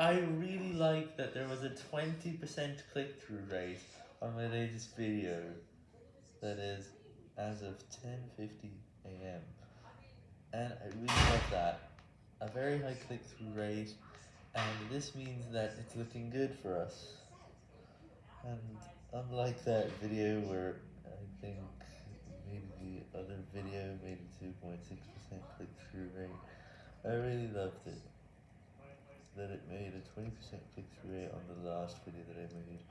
I really like that there was a 20% click-through rate on my latest video, that is, as of 10.50am, and I really love that, a very high click-through rate, and this means that it's looking good for us, and unlike that video where I think maybe the other video made a 2.6% click-through rate, I really loved it, that it made a 20% click-through rate on the last video that I made.